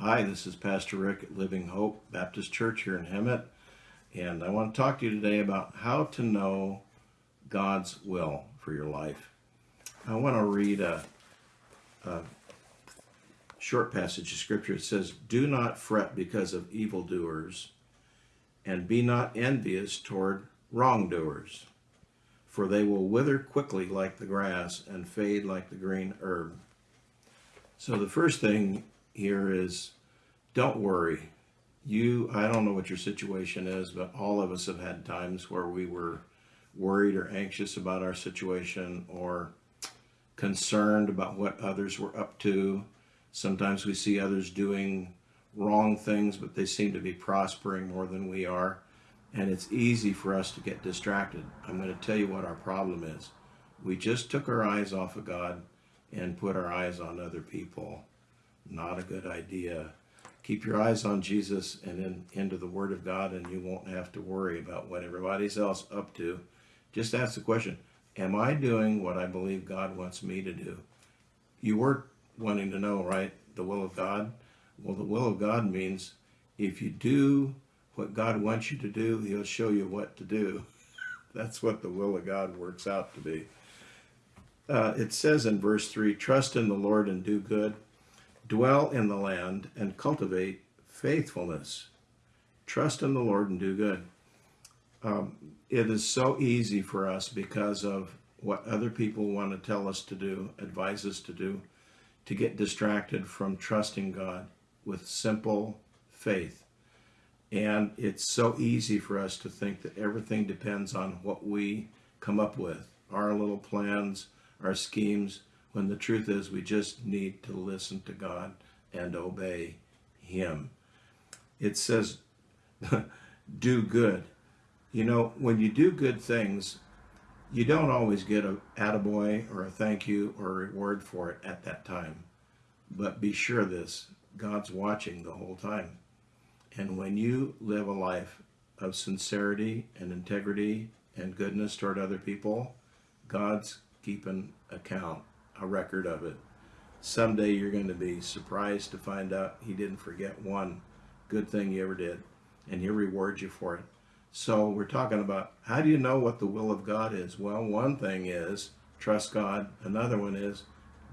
Hi, this is Pastor Rick at Living Hope Baptist Church here in Hemet, and I want to talk to you today about how to know God's will for your life. I want to read a, a short passage of scripture. It says, Do not fret because of evildoers, and be not envious toward wrongdoers, for they will wither quickly like the grass and fade like the green herb. So the first thing here is don't worry. You, I don't know what your situation is, but all of us have had times where we were worried or anxious about our situation or concerned about what others were up to. Sometimes we see others doing wrong things, but they seem to be prospering more than we are. And it's easy for us to get distracted. I'm going to tell you what our problem is. We just took our eyes off of God and put our eyes on other people. Not a good idea. Keep your eyes on Jesus and in, into the Word of God, and you won't have to worry about what everybody's else up to. Just ask the question, am I doing what I believe God wants me to do? You were wanting to know, right, the will of God? Well, the will of God means if you do what God wants you to do, he'll show you what to do. That's what the will of God works out to be. Uh, it says in verse 3 Trust in the Lord and do good, dwell in the land and cultivate faithfulness. Trust in the Lord and do good. Um, it is so easy for us because of what other people want to tell us to do, advise us to do, to get distracted from trusting God with simple faith. And it's so easy for us to think that everything depends on what we come up with, our little plans, our schemes, when the truth is we just need to listen to God and obey Him. It says, do good. You know, when you do good things, you don't always get a attaboy or a thank you or a reward for it at that time. But be sure this, God's watching the whole time. And when you live a life of sincerity and integrity and goodness toward other people, God's keeping account, a record of it. Someday you're going to be surprised to find out he didn't forget one good thing you ever did, and he'll reward you for it. So we're talking about how do you know what the will of God is? Well, one thing is trust God. Another one is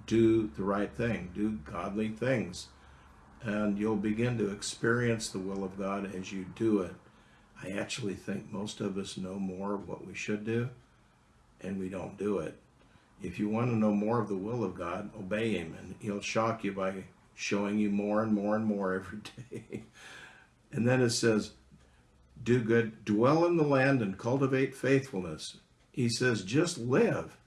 do the right thing, do godly things. And you'll begin to experience the will of God as you do it. I actually think most of us know more of what we should do, and we don't do it. If you want to know more of the will of God, obey Him, and He'll shock you by showing you more and more and more every day. and then it says, do good, dwell in the land and cultivate faithfulness. He says, just live.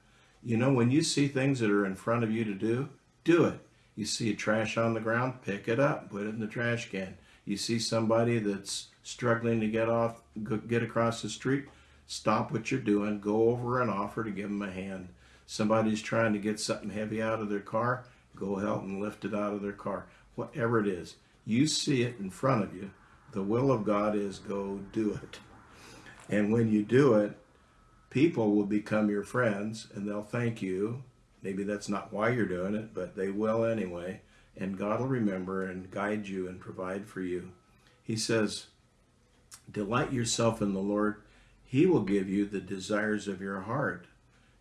You know, when you see things that are in front of you to do, do it. You see a trash on the ground, pick it up, put it in the trash can. You see somebody that's struggling to get off, get across the street, stop what you're doing, go over and offer to give them a hand. Somebody's trying to get something heavy out of their car, go help them lift it out of their car. Whatever it is, you see it in front of you. The will of God is go do it. And when you do it, people will become your friends and they'll thank you. Maybe that's not why you're doing it, but they will anyway. And God will remember and guide you and provide for you. He says, Delight yourself in the Lord. He will give you the desires of your heart.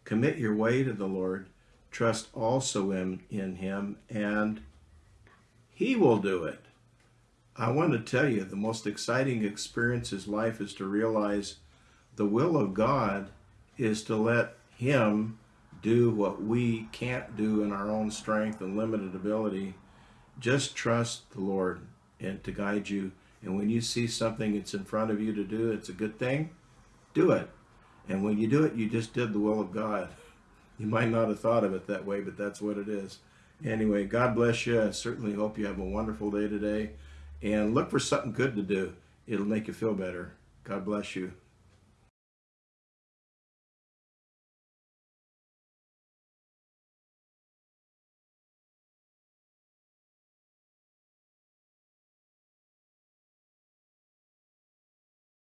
Commit your way to the Lord. Trust also in, in Him, and He will do it. I want to tell you the most exciting experience in life is to realize the will of God is to let Him do what we can't do in our own strength and limited ability. Just trust the Lord and to guide you. And when you see something that's in front of you to do, it's a good thing, do it. And when you do it, you just did the will of God. You might not have thought of it that way, but that's what it is. Anyway, God bless you. I certainly hope you have a wonderful day today. And look for something good to do. It'll make you feel better. God bless you.